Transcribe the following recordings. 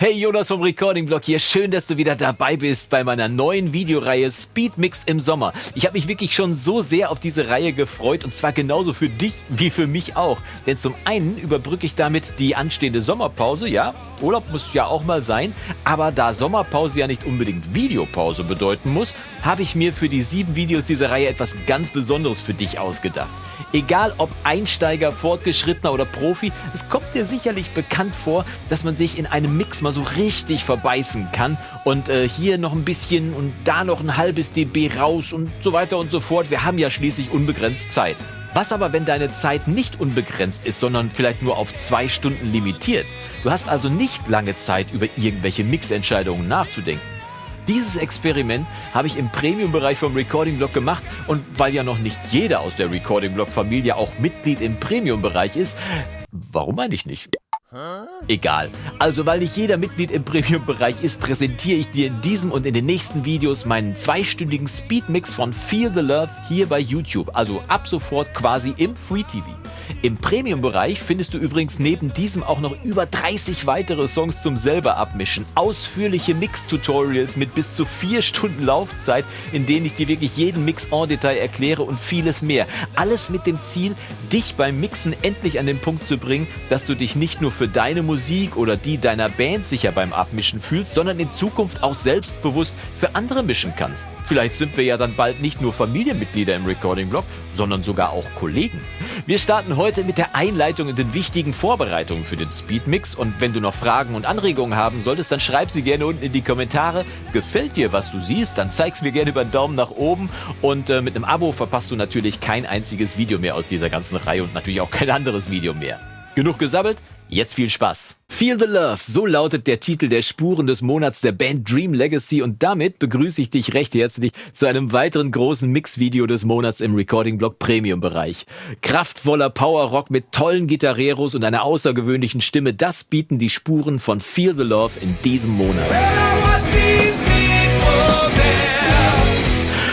Hey Jonas vom Recording Blog hier, schön, dass du wieder dabei bist bei meiner neuen Videoreihe Speed Mix im Sommer. Ich habe mich wirklich schon so sehr auf diese Reihe gefreut und zwar genauso für dich wie für mich auch. Denn zum einen überbrücke ich damit die anstehende Sommerpause, ja, Urlaub muss ja auch mal sein, aber da Sommerpause ja nicht unbedingt Videopause bedeuten muss, habe ich mir für die sieben Videos dieser Reihe etwas ganz Besonderes für dich ausgedacht. Egal ob Einsteiger, Fortgeschrittener oder Profi, es kommt dir sicherlich bekannt vor, dass man sich in einem Mix mal so richtig verbeißen kann und äh, hier noch ein bisschen und da noch ein halbes dB raus und so weiter und so fort. Wir haben ja schließlich unbegrenzt Zeit. Was aber, wenn deine Zeit nicht unbegrenzt ist, sondern vielleicht nur auf zwei Stunden limitiert? Du hast also nicht lange Zeit, über irgendwelche Mixentscheidungen nachzudenken. Dieses Experiment habe ich im Premium-Bereich vom Recording-Blog gemacht und weil ja noch nicht jeder aus der Recording-Blog-Familie auch Mitglied im Premium-Bereich ist, warum eigentlich nicht? Egal. Also, weil nicht jeder Mitglied im Premium-Bereich ist, präsentiere ich dir in diesem und in den nächsten Videos meinen zweistündigen Speedmix von Feel the Love hier bei YouTube. Also ab sofort quasi im Free TV. Im Premium-Bereich findest du übrigens neben diesem auch noch über 30 weitere Songs zum selber abmischen, ausführliche Mix-Tutorials mit bis zu 4 Stunden Laufzeit, in denen ich dir wirklich jeden Mix en Detail erkläre und vieles mehr. Alles mit dem Ziel, dich beim Mixen endlich an den Punkt zu bringen, dass du dich nicht nur für deine Musik oder die deiner Band sicher beim Abmischen fühlst, sondern in Zukunft auch selbstbewusst für andere mischen kannst. Vielleicht sind wir ja dann bald nicht nur Familienmitglieder im Recording-Blog, sondern sogar auch Kollegen. Wir starten heute mit der Einleitung und den wichtigen Vorbereitungen für den Speedmix und wenn du noch Fragen und Anregungen haben solltest, dann schreib sie gerne unten in die Kommentare. Gefällt dir, was du siehst, dann zeig's mir gerne über einen Daumen nach oben und äh, mit einem Abo verpasst du natürlich kein einziges Video mehr aus dieser ganzen Reihe und natürlich auch kein anderes Video mehr. Genug gesabbelt? Jetzt viel Spaß. Feel the Love, so lautet der Titel der Spuren des Monats der Band Dream Legacy und damit begrüße ich dich recht herzlich zu einem weiteren großen Mixvideo des Monats im Recording Block Premium Bereich. Kraftvoller Power Rock mit tollen Gitarreros und einer außergewöhnlichen Stimme, das bieten die Spuren von Feel the Love in diesem Monat.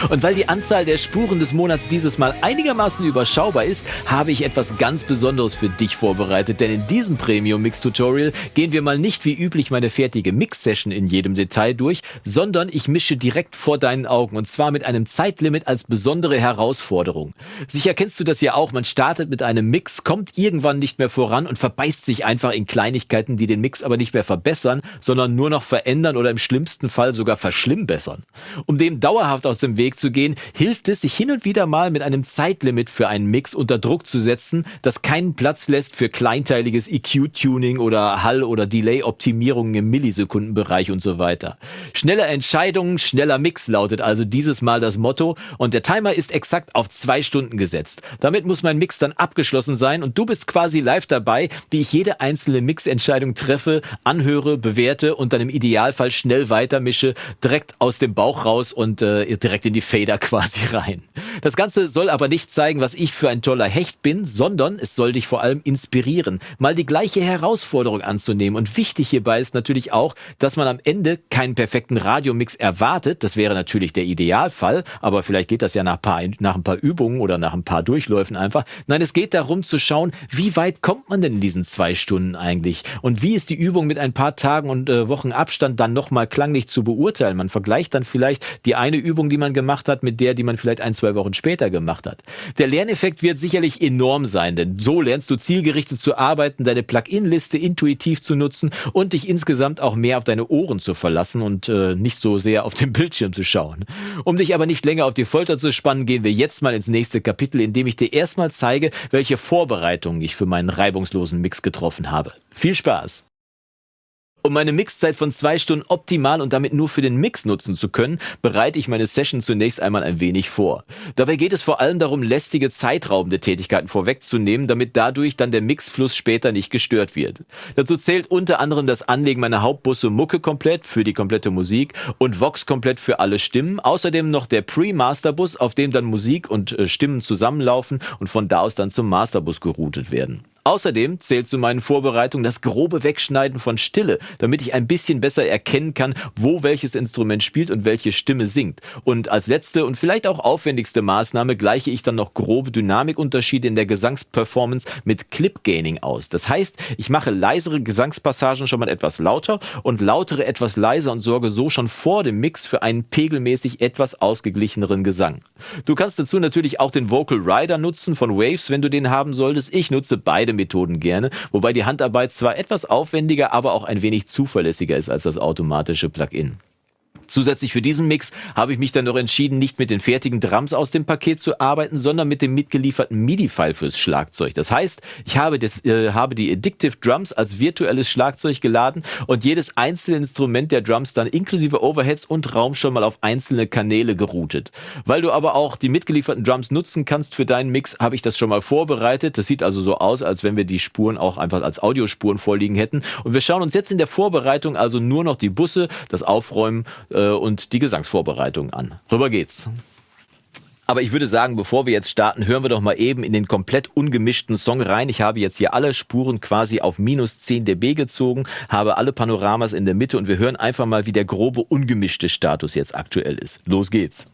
Und weil die Anzahl der Spuren des Monats dieses Mal einigermaßen überschaubar ist, habe ich etwas ganz Besonderes für dich vorbereitet. Denn in diesem Premium Mix Tutorial gehen wir mal nicht wie üblich meine fertige Mix Session in jedem Detail durch, sondern ich mische direkt vor deinen Augen und zwar mit einem Zeitlimit als besondere Herausforderung. Sicher kennst du das ja auch. Man startet mit einem Mix, kommt irgendwann nicht mehr voran und verbeißt sich einfach in Kleinigkeiten, die den Mix aber nicht mehr verbessern, sondern nur noch verändern oder im schlimmsten Fall sogar verschlimmbessern. Um dem dauerhaft aus dem Weg Weg zu gehen, hilft es, sich hin und wieder mal mit einem Zeitlimit für einen Mix unter Druck zu setzen, das keinen Platz lässt für kleinteiliges EQ-Tuning oder Hall- oder Delay-Optimierungen im Millisekundenbereich und so weiter. Schnelle Entscheidungen, schneller Mix lautet also dieses Mal das Motto und der Timer ist exakt auf zwei Stunden gesetzt. Damit muss mein Mix dann abgeschlossen sein und du bist quasi live dabei, wie ich jede einzelne Mixentscheidung treffe, anhöre, bewerte und dann im Idealfall schnell weitermische, direkt aus dem Bauch raus und äh, direkt in die Fader quasi rein. Das Ganze soll aber nicht zeigen, was ich für ein toller Hecht bin, sondern es soll dich vor allem inspirieren, mal die gleiche Herausforderung anzunehmen. Und wichtig hierbei ist natürlich auch, dass man am Ende keinen perfekten Radiomix erwartet. Das wäre natürlich der Idealfall, aber vielleicht geht das ja nach, paar, nach ein paar Übungen oder nach ein paar Durchläufen einfach. Nein, es geht darum zu schauen, wie weit kommt man denn in diesen zwei Stunden eigentlich? Und wie ist die Übung mit ein paar Tagen und äh, Wochen Abstand dann nochmal klanglich zu beurteilen? Man vergleicht dann vielleicht die eine Übung, die man gemacht hat, mit der, die man vielleicht ein, zwei Wochen später gemacht hat. Der Lerneffekt wird sicherlich enorm sein, denn so lernst du zielgerichtet zu arbeiten, deine Plugin-Liste intuitiv zu nutzen und dich insgesamt auch mehr auf deine Ohren zu verlassen und äh, nicht so sehr auf den Bildschirm zu schauen. Um dich aber nicht länger auf die Folter zu spannen, gehen wir jetzt mal ins nächste Kapitel, in dem ich dir erstmal zeige, welche Vorbereitungen ich für meinen reibungslosen Mix getroffen habe. Viel Spaß! Um meine Mixzeit von zwei Stunden optimal und damit nur für den Mix nutzen zu können, bereite ich meine Session zunächst einmal ein wenig vor. Dabei geht es vor allem darum, lästige zeitraubende Tätigkeiten vorwegzunehmen, damit dadurch dann der Mixfluss später nicht gestört wird. Dazu zählt unter anderem das Anlegen meiner Hauptbusse Mucke komplett für die komplette Musik und Vox komplett für alle Stimmen. Außerdem noch der Pre-Masterbus, auf dem dann Musik und äh, Stimmen zusammenlaufen und von da aus dann zum Masterbus geroutet werden. Außerdem zählt zu meinen Vorbereitungen das grobe Wegschneiden von Stille, damit ich ein bisschen besser erkennen kann, wo welches Instrument spielt und welche Stimme singt. Und als letzte und vielleicht auch aufwendigste Maßnahme gleiche ich dann noch grobe Dynamikunterschiede in der Gesangsperformance mit Clip Gaining aus. Das heißt, ich mache leisere Gesangspassagen schon mal etwas lauter und lautere etwas leiser und sorge so schon vor dem Mix für einen pegelmäßig etwas ausgeglicheneren Gesang. Du kannst dazu natürlich auch den Vocal Rider nutzen von Waves, wenn du den haben solltest. Ich nutze beide Methoden gerne, wobei die Handarbeit zwar etwas aufwendiger, aber auch ein wenig zuverlässiger ist als das automatische Plugin. Zusätzlich für diesen Mix habe ich mich dann noch entschieden, nicht mit den fertigen Drums aus dem Paket zu arbeiten, sondern mit dem mitgelieferten MIDI-File fürs Schlagzeug. Das heißt, ich habe, das, äh, habe die Addictive Drums als virtuelles Schlagzeug geladen und jedes einzelne Instrument der Drums dann inklusive Overheads und Raum schon mal auf einzelne Kanäle geroutet. Weil du aber auch die mitgelieferten Drums nutzen kannst für deinen Mix, habe ich das schon mal vorbereitet. Das sieht also so aus, als wenn wir die Spuren auch einfach als Audiospuren vorliegen hätten. Und wir schauen uns jetzt in der Vorbereitung also nur noch die Busse, das Aufräumen, äh, und die Gesangsvorbereitung an. Rüber geht's. Aber ich würde sagen, bevor wir jetzt starten, hören wir doch mal eben in den komplett ungemischten Song rein. Ich habe jetzt hier alle Spuren quasi auf minus 10 dB gezogen, habe alle Panoramas in der Mitte und wir hören einfach mal, wie der grobe ungemischte Status jetzt aktuell ist. Los geht's.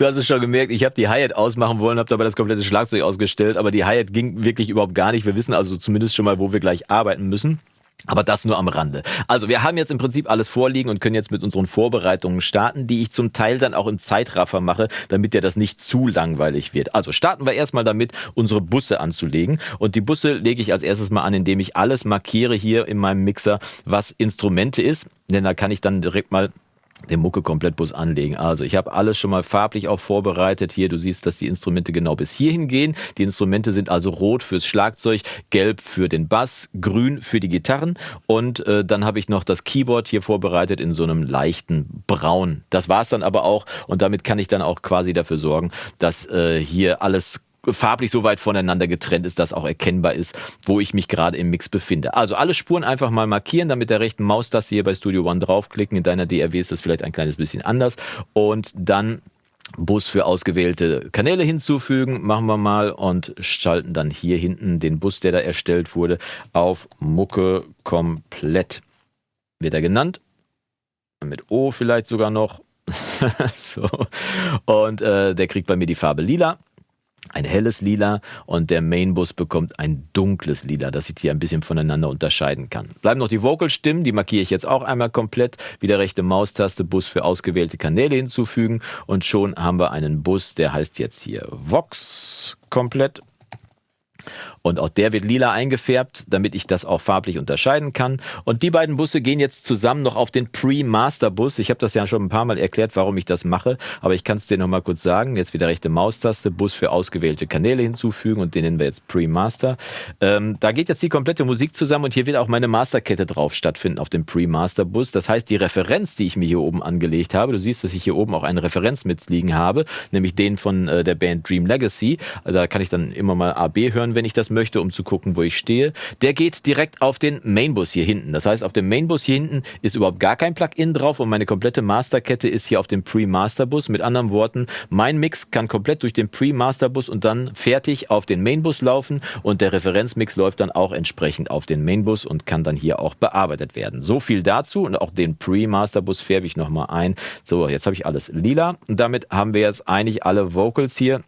Du hast es schon gemerkt, ich habe die Hi-Hat ausmachen wollen, habe dabei das komplette Schlagzeug ausgestellt, aber die Hi-Hat ging wirklich überhaupt gar nicht. Wir wissen also zumindest schon mal, wo wir gleich arbeiten müssen. Aber das nur am Rande. Also wir haben jetzt im Prinzip alles vorliegen und können jetzt mit unseren Vorbereitungen starten, die ich zum Teil dann auch im Zeitraffer mache, damit ja das nicht zu langweilig wird. Also starten wir erstmal damit, unsere Busse anzulegen. Und die Busse lege ich als erstes mal an, indem ich alles markiere hier in meinem Mixer, was Instrumente ist. Denn da kann ich dann direkt mal den Mucke-Komplettbus anlegen. Also ich habe alles schon mal farblich auch vorbereitet. Hier, du siehst, dass die Instrumente genau bis hierhin gehen. Die Instrumente sind also rot fürs Schlagzeug, gelb für den Bass, grün für die Gitarren und äh, dann habe ich noch das Keyboard hier vorbereitet in so einem leichten Braun. Das war's dann aber auch und damit kann ich dann auch quasi dafür sorgen, dass äh, hier alles farblich so weit voneinander getrennt ist, dass auch erkennbar ist, wo ich mich gerade im Mix befinde. Also alle Spuren einfach mal markieren, damit der rechten Maustaste hier bei Studio One draufklicken. In deiner DRW ist das vielleicht ein kleines bisschen anders. Und dann Bus für ausgewählte Kanäle hinzufügen, machen wir mal und schalten dann hier hinten den Bus, der da erstellt wurde, auf Mucke komplett. Wird er genannt. Mit O vielleicht sogar noch. so. Und äh, der kriegt bei mir die Farbe lila ein helles Lila und der Mainbus bekommt ein dunkles Lila, das ich hier ein bisschen voneinander unterscheiden kann. Bleiben noch die Vocal-Stimmen, die markiere ich jetzt auch einmal komplett. Wieder rechte Maustaste, Bus für ausgewählte Kanäle hinzufügen und schon haben wir einen Bus, der heißt jetzt hier Vox komplett und auch der wird lila eingefärbt, damit ich das auch farblich unterscheiden kann. Und die beiden Busse gehen jetzt zusammen noch auf den Pre-Master-Bus. Ich habe das ja schon ein paar Mal erklärt, warum ich das mache, aber ich kann es dir noch mal kurz sagen. Jetzt wieder rechte Maustaste, Bus für ausgewählte Kanäle hinzufügen und den nennen wir jetzt Pre-Master. Ähm, da geht jetzt die komplette Musik zusammen und hier wird auch meine Masterkette drauf stattfinden auf dem Pre-Master-Bus. Das heißt, die Referenz, die ich mir hier oben angelegt habe, du siehst, dass ich hier oben auch eine Referenz mitliegen habe, nämlich den von äh, der Band Dream Legacy. Da kann ich dann immer mal AB hören, wenn ich möchte, um zu gucken, wo ich stehe. Der geht direkt auf den Mainbus hier hinten. Das heißt, auf dem Mainbus hier hinten ist überhaupt gar kein Plugin drauf und meine komplette Masterkette ist hier auf dem Pre-Master-Bus. Mit anderen Worten, mein Mix kann komplett durch den Pre-Master-Bus und dann fertig auf den Mainbus laufen und der Referenzmix läuft dann auch entsprechend auf den Mainbus und kann dann hier auch bearbeitet werden. So viel dazu und auch den Pre-Master-Bus färbe ich nochmal ein. So, jetzt habe ich alles lila und damit haben wir jetzt eigentlich alle Vocals hier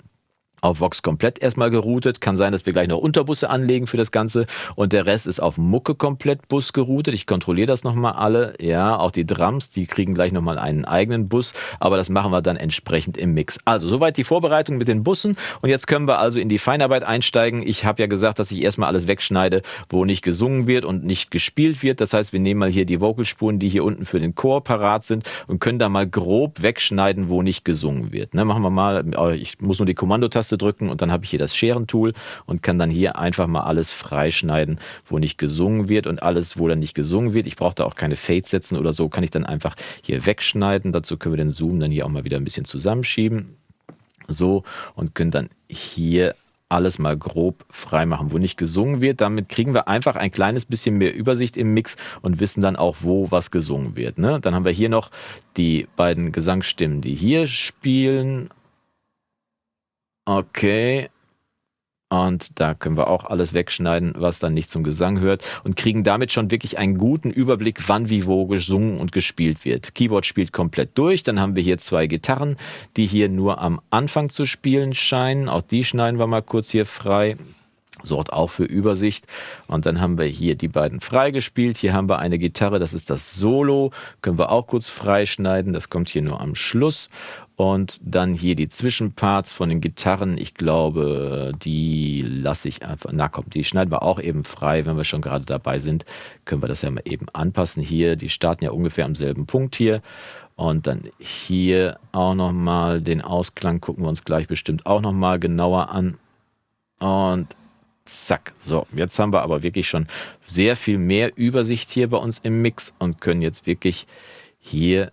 auf Vox komplett erstmal geroutet. Kann sein, dass wir gleich noch Unterbusse anlegen für das Ganze. Und der Rest ist auf Mucke komplett Bus geroutet. Ich kontrolliere das nochmal alle. Ja, auch die Drums, die kriegen gleich nochmal einen eigenen Bus. Aber das machen wir dann entsprechend im Mix. Also, soweit die Vorbereitung mit den Bussen. Und jetzt können wir also in die Feinarbeit einsteigen. Ich habe ja gesagt, dass ich erstmal alles wegschneide, wo nicht gesungen wird und nicht gespielt wird. Das heißt, wir nehmen mal hier die Vocalspuren, die hier unten für den Chor parat sind und können da mal grob wegschneiden, wo nicht gesungen wird. Ne, machen wir mal, ich muss nur die Kommandotaste Taste drücken und dann habe ich hier das Scherentool und kann dann hier einfach mal alles freischneiden, wo nicht gesungen wird und alles, wo dann nicht gesungen wird. Ich brauche da auch keine Fades setzen oder so, kann ich dann einfach hier wegschneiden. Dazu können wir den Zoom dann hier auch mal wieder ein bisschen zusammenschieben. So und können dann hier alles mal grob frei machen, wo nicht gesungen wird. Damit kriegen wir einfach ein kleines bisschen mehr Übersicht im Mix und wissen dann auch, wo was gesungen wird. Ne? Dann haben wir hier noch die beiden Gesangsstimmen, die hier spielen. Okay. Und da können wir auch alles wegschneiden, was dann nicht zum Gesang hört und kriegen damit schon wirklich einen guten Überblick, wann wie wo gesungen und gespielt wird. Keyboard spielt komplett durch. Dann haben wir hier zwei Gitarren, die hier nur am Anfang zu spielen scheinen. Auch die schneiden wir mal kurz hier frei sorgt auch für Übersicht. Und dann haben wir hier die beiden freigespielt. Hier haben wir eine Gitarre, das ist das Solo. Können wir auch kurz freischneiden. Das kommt hier nur am Schluss. Und dann hier die Zwischenparts von den Gitarren. Ich glaube, die lasse ich einfach. Na komm, die schneiden wir auch eben frei, wenn wir schon gerade dabei sind. Können wir das ja mal eben anpassen hier. Die starten ja ungefähr am selben Punkt hier. Und dann hier auch nochmal den Ausklang gucken wir uns gleich bestimmt auch nochmal genauer an. Und Zack. So, jetzt haben wir aber wirklich schon sehr viel mehr Übersicht hier bei uns im Mix und können jetzt wirklich hier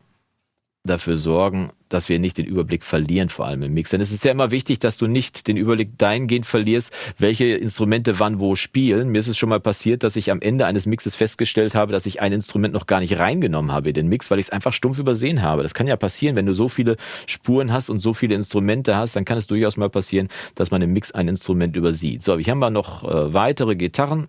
dafür sorgen, dass wir nicht den Überblick verlieren, vor allem im Mix. Denn es ist ja immer wichtig, dass du nicht den Überblick dahingehend verlierst, welche Instrumente wann wo spielen. Mir ist es schon mal passiert, dass ich am Ende eines Mixes festgestellt habe, dass ich ein Instrument noch gar nicht reingenommen habe in den Mix, weil ich es einfach stumpf übersehen habe. Das kann ja passieren, wenn du so viele Spuren hast und so viele Instrumente hast, dann kann es durchaus mal passieren, dass man im Mix ein Instrument übersieht. So, hier haben wir noch äh, weitere Gitarren.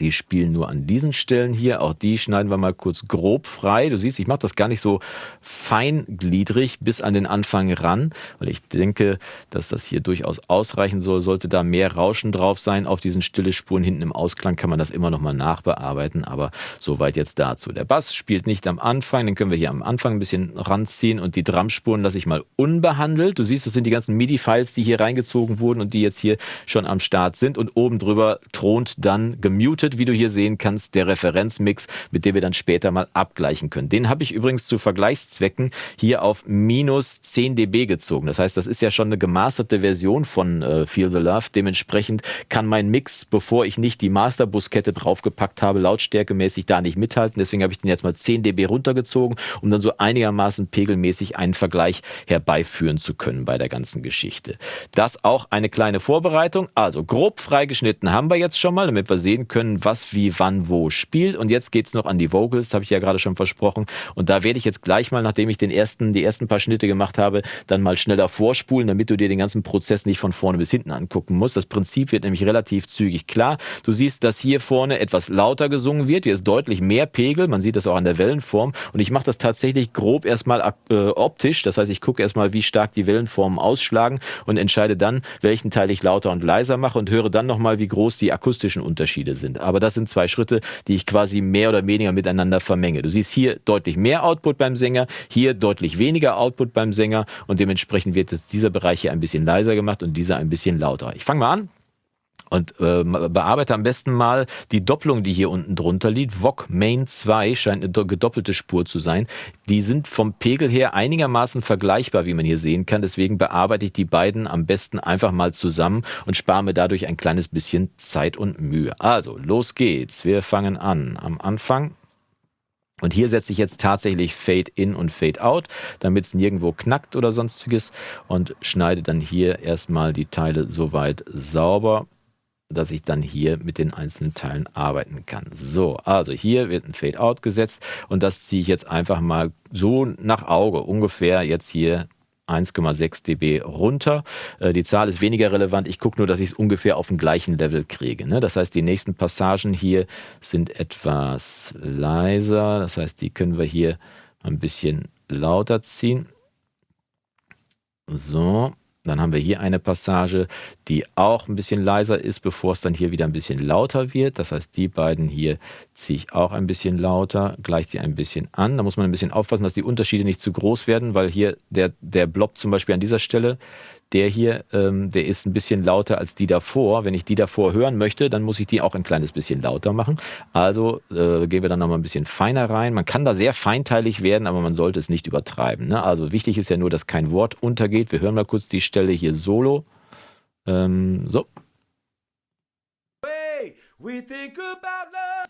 Die spielen nur an diesen Stellen hier. Auch die schneiden wir mal kurz grob frei. Du siehst, ich mache das gar nicht so feingliedrig bis an den Anfang ran, weil ich denke, dass das hier durchaus ausreichen soll. Sollte da mehr Rauschen drauf sein auf diesen stille Spuren hinten im Ausklang, kann man das immer noch mal nachbearbeiten. Aber soweit jetzt dazu. Der Bass spielt nicht am Anfang, den können wir hier am Anfang ein bisschen ranziehen und die Drumspuren lasse ich mal unbehandelt. Du siehst, das sind die ganzen MIDI-Files, die hier reingezogen wurden und die jetzt hier schon am Start sind. Und oben drüber thront dann gemutet mutet, wie du hier sehen kannst, der Referenzmix, mit dem wir dann später mal abgleichen können. Den habe ich übrigens zu Vergleichszwecken hier auf minus 10 dB gezogen. Das heißt, das ist ja schon eine gemasterte Version von äh, Feel the Love. Dementsprechend kann mein Mix, bevor ich nicht die Masterbuskette draufgepackt habe, lautstärkemäßig da nicht mithalten. Deswegen habe ich den jetzt mal 10 dB runtergezogen, um dann so einigermaßen pegelmäßig einen Vergleich herbeiführen zu können bei der ganzen Geschichte. Das auch eine kleine Vorbereitung. Also grob freigeschnitten haben wir jetzt schon mal, damit wir sehen können, können, was, wie, wann, wo spielt. Und jetzt geht es noch an die Vocals, habe ich ja gerade schon versprochen. Und da werde ich jetzt gleich mal, nachdem ich den ersten, die ersten paar Schnitte gemacht habe, dann mal schneller vorspulen, damit du dir den ganzen Prozess nicht von vorne bis hinten angucken musst. Das Prinzip wird nämlich relativ zügig klar. Du siehst, dass hier vorne etwas lauter gesungen wird. Hier ist deutlich mehr Pegel. Man sieht das auch an der Wellenform. Und ich mache das tatsächlich grob erstmal äh, optisch. Das heißt, ich gucke erstmal, wie stark die Wellenformen ausschlagen und entscheide dann, welchen Teil ich lauter und leiser mache und höre dann nochmal, wie groß die akustischen Unterschiede sind sind. Aber das sind zwei Schritte, die ich quasi mehr oder weniger miteinander vermenge. Du siehst hier deutlich mehr Output beim Sänger, hier deutlich weniger Output beim Sänger und dementsprechend wird jetzt dieser Bereich hier ein bisschen leiser gemacht und dieser ein bisschen lauter. Ich fange mal an. Und äh, bearbeite am besten mal die Doppelung, die hier unten drunter liegt. VOG Main 2 scheint eine gedoppelte Spur zu sein. Die sind vom Pegel her einigermaßen vergleichbar, wie man hier sehen kann. Deswegen bearbeite ich die beiden am besten einfach mal zusammen und spare mir dadurch ein kleines bisschen Zeit und Mühe. Also, los geht's. Wir fangen an. Am Anfang und hier setze ich jetzt tatsächlich Fade in und Fade out, damit es nirgendwo knackt oder sonstiges und schneide dann hier erstmal die Teile soweit sauber dass ich dann hier mit den einzelnen Teilen arbeiten kann. So, also hier wird ein Fade-Out gesetzt und das ziehe ich jetzt einfach mal so nach Auge, ungefähr jetzt hier 1,6 dB runter. Äh, die Zahl ist weniger relevant. Ich gucke nur, dass ich es ungefähr auf dem gleichen Level kriege. Ne? Das heißt, die nächsten Passagen hier sind etwas leiser. Das heißt, die können wir hier ein bisschen lauter ziehen. So, Dann haben wir hier eine Passage, die auch ein bisschen leiser ist, bevor es dann hier wieder ein bisschen lauter wird. Das heißt, die beiden hier ziehe ich auch ein bisschen lauter, gleiche die ein bisschen an. Da muss man ein bisschen aufpassen, dass die Unterschiede nicht zu groß werden, weil hier der, der Blob zum Beispiel an dieser Stelle, der hier, ähm, der ist ein bisschen lauter als die davor. Wenn ich die davor hören möchte, dann muss ich die auch ein kleines bisschen lauter machen. Also äh, gehen wir dann nochmal ein bisschen feiner rein. Man kann da sehr feinteilig werden, aber man sollte es nicht übertreiben. Ne? Also wichtig ist ja nur, dass kein Wort untergeht. Wir hören mal kurz die Stelle hier solo. Ähm, so.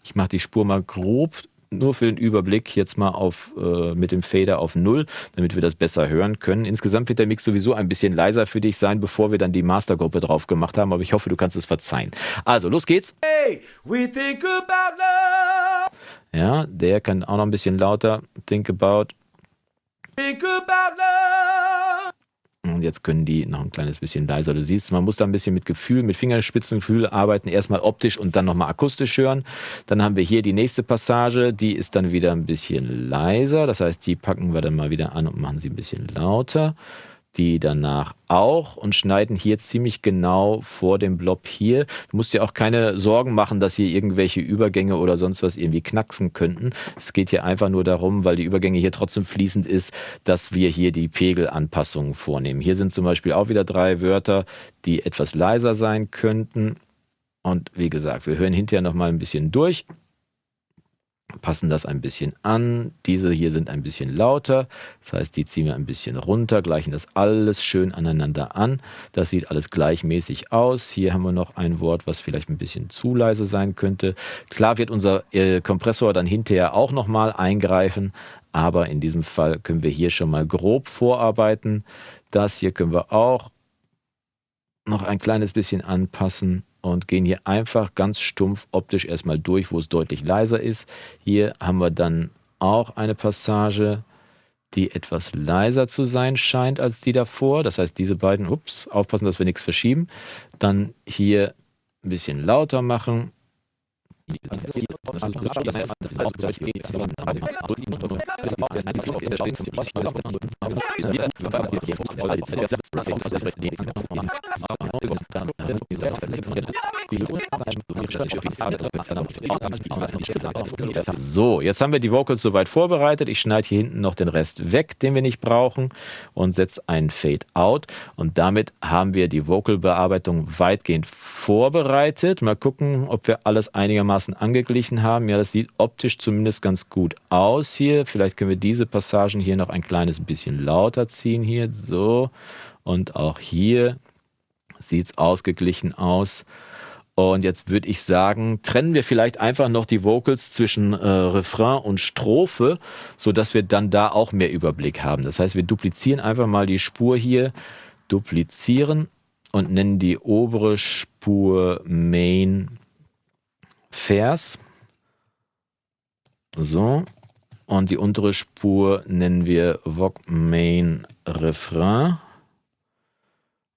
Ich mache die Spur mal grob nur für den Überblick jetzt mal auf, äh, mit dem Fader auf Null, damit wir das besser hören können. Insgesamt wird der Mix sowieso ein bisschen leiser für dich sein, bevor wir dann die Mastergruppe drauf gemacht haben, aber ich hoffe, du kannst es verzeihen. Also, los geht's. Hey, we think about love. Ja, der kann auch noch ein bisschen lauter. Think about. Think about love. Und jetzt können die noch ein kleines bisschen leiser. Du siehst, man muss da ein bisschen mit Gefühl, mit Fingerspitzengefühl arbeiten. Erstmal optisch und dann nochmal akustisch hören. Dann haben wir hier die nächste Passage. Die ist dann wieder ein bisschen leiser. Das heißt, die packen wir dann mal wieder an und machen sie ein bisschen lauter die danach auch und schneiden hier ziemlich genau vor dem Blob hier. Du musst dir auch keine Sorgen machen, dass hier irgendwelche Übergänge oder sonst was irgendwie knacksen könnten. Es geht hier einfach nur darum, weil die Übergänge hier trotzdem fließend ist, dass wir hier die Pegelanpassungen vornehmen. Hier sind zum Beispiel auch wieder drei Wörter, die etwas leiser sein könnten. Und wie gesagt, wir hören hinterher nochmal ein bisschen durch passen das ein bisschen an. Diese hier sind ein bisschen lauter, das heißt, die ziehen wir ein bisschen runter, gleichen das alles schön aneinander an. Das sieht alles gleichmäßig aus. Hier haben wir noch ein Wort, was vielleicht ein bisschen zu leise sein könnte. Klar wird unser äh, Kompressor dann hinterher auch nochmal eingreifen, aber in diesem Fall können wir hier schon mal grob vorarbeiten. Das hier können wir auch noch ein kleines bisschen anpassen und gehen hier einfach ganz stumpf optisch erstmal durch, wo es deutlich leiser ist. Hier haben wir dann auch eine Passage, die etwas leiser zu sein scheint als die davor. Das heißt, diese beiden, ups, aufpassen, dass wir nichts verschieben. Dann hier ein bisschen lauter machen so, jetzt haben wir die Vocals soweit vorbereitet. Ich schneide hier hinten noch den Rest weg, den wir nicht brauchen und setze einen Fade Out. Und damit haben wir die Vocal-Bearbeitung weitgehend vorbereitet. Mal gucken, ob wir alles einigermaßen einigermaßen angeglichen haben. Ja, das sieht optisch zumindest ganz gut aus hier. Vielleicht können wir diese Passagen hier noch ein kleines bisschen lauter ziehen hier. So. Und auch hier sieht es ausgeglichen aus. Und jetzt würde ich sagen, trennen wir vielleicht einfach noch die Vocals zwischen äh, Refrain und Strophe, sodass wir dann da auch mehr Überblick haben. Das heißt, wir duplizieren einfach mal die Spur hier, duplizieren und nennen die obere Spur Main Vers. So. Und die untere Spur nennen wir Vogue Main Refrain.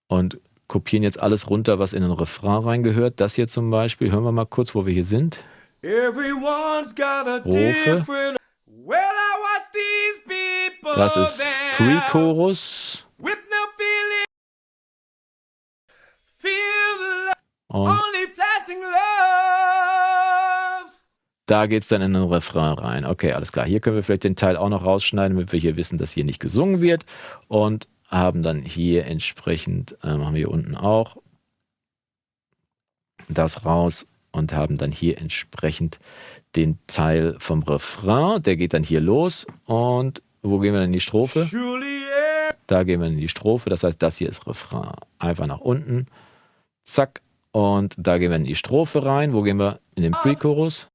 Und kopieren jetzt alles runter, was in den Refrain reingehört. Das hier zum Beispiel. Hören wir mal kurz, wo wir hier sind. Strophe. Das ist Pre-Chorus. Und da geht es dann in den Refrain rein. Okay, alles klar. Hier können wir vielleicht den Teil auch noch rausschneiden, damit wir hier wissen, dass hier nicht gesungen wird. Und haben dann hier entsprechend, äh, machen wir hier unten auch das raus und haben dann hier entsprechend den Teil vom Refrain. Der geht dann hier los. Und wo gehen wir dann in die Strophe? Da gehen wir in die Strophe. Das heißt, das hier ist Refrain. Einfach nach unten. Zack. Und da gehen wir in die Strophe rein. Wo gehen wir? In den Pre-Chorus.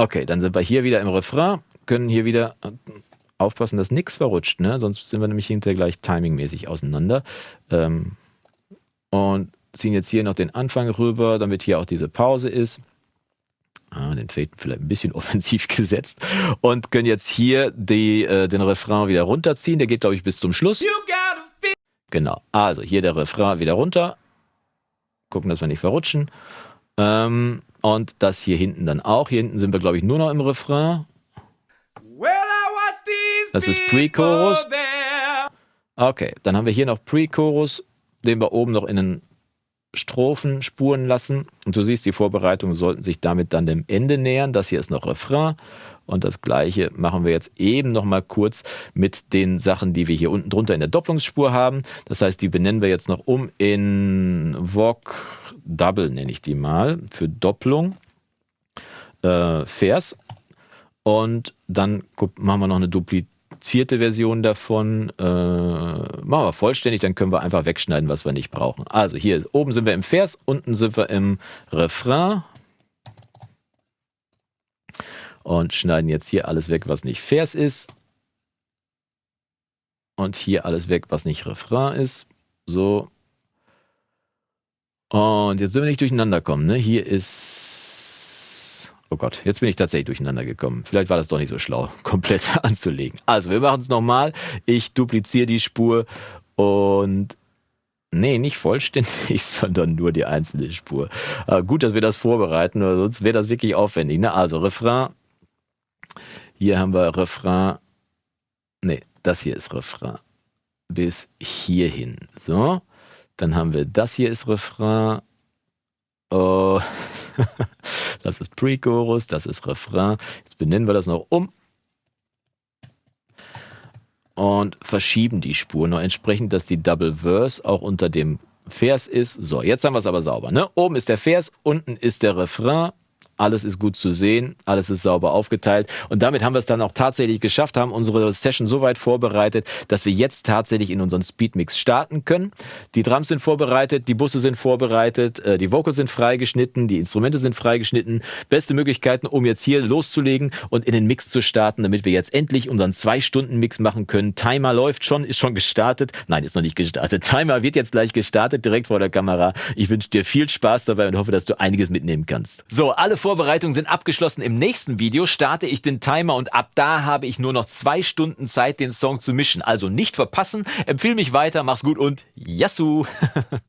Okay, dann sind wir hier wieder im Refrain, können hier wieder äh, aufpassen, dass nichts verrutscht, ne? sonst sind wir nämlich hinterher gleich timingmäßig auseinander. Ähm, und ziehen jetzt hier noch den Anfang rüber, damit hier auch diese Pause ist. Ah, den Fade vielleicht ein bisschen offensiv gesetzt und können jetzt hier die, äh, den Refrain wieder runterziehen. Der geht, glaube ich, bis zum Schluss. Genau, also hier der Refrain wieder runter. Gucken, dass wir nicht verrutschen. Ähm, und das hier hinten dann auch. Hier hinten sind wir, glaube ich, nur noch im Refrain. Das ist Pre-Chorus. Okay, dann haben wir hier noch Pre-Chorus, den wir oben noch in den Strophen spuren lassen. Und du siehst, die Vorbereitungen sollten sich damit dann dem Ende nähern. Das hier ist noch Refrain. Und das gleiche machen wir jetzt eben noch mal kurz mit den Sachen, die wir hier unten drunter in der Doppelungsspur haben. Das heißt, die benennen wir jetzt noch um in Vogue Double, nenne ich die mal, für Doppelung. Äh, Vers. Und dann machen wir noch eine duplizierte Version davon. Äh, machen wir vollständig, dann können wir einfach wegschneiden, was wir nicht brauchen. Also hier oben sind wir im Vers, unten sind wir im Refrain. Und schneiden jetzt hier alles weg, was nicht Vers ist. Und hier alles weg, was nicht Refrain ist. So. Und jetzt sind wir nicht durcheinander kommen. Ne? Hier ist. Oh Gott, jetzt bin ich tatsächlich durcheinander gekommen. Vielleicht war das doch nicht so schlau, komplett anzulegen. Also, wir machen es nochmal. Ich dupliziere die Spur und Nee, nicht vollständig, sondern nur die einzelne Spur. Aber gut, dass wir das vorbereiten, weil sonst wäre das wirklich aufwendig. Ne? Also Refrain. Hier haben wir Refrain. Nee, das hier ist Refrain. Bis hierhin. So. Dann haben wir das hier ist Refrain. Oh, das ist Pre-Chorus, das ist Refrain. Jetzt benennen wir das noch um und verschieben die Spur noch entsprechend, dass die Double Verse auch unter dem Vers ist. So, jetzt haben wir es aber sauber. Ne? Oben ist der Vers, unten ist der Refrain alles ist gut zu sehen, alles ist sauber aufgeteilt. Und damit haben wir es dann auch tatsächlich geschafft, haben unsere Session so weit vorbereitet, dass wir jetzt tatsächlich in unseren Speedmix starten können. Die Drums sind vorbereitet, die Busse sind vorbereitet, äh, die Vocals sind freigeschnitten, die Instrumente sind freigeschnitten. Beste Möglichkeiten, um jetzt hier loszulegen und in den Mix zu starten, damit wir jetzt endlich unseren zwei Stunden Mix machen können. Timer läuft schon, ist schon gestartet. Nein, ist noch nicht gestartet. Timer wird jetzt gleich gestartet, direkt vor der Kamera. Ich wünsche dir viel Spaß dabei und hoffe, dass du einiges mitnehmen kannst. So, alle vor Vorbereitungen sind abgeschlossen. Im nächsten Video starte ich den Timer und ab da habe ich nur noch zwei Stunden Zeit, den Song zu mischen. Also nicht verpassen, empfehle mich weiter, mach's gut und Yassou!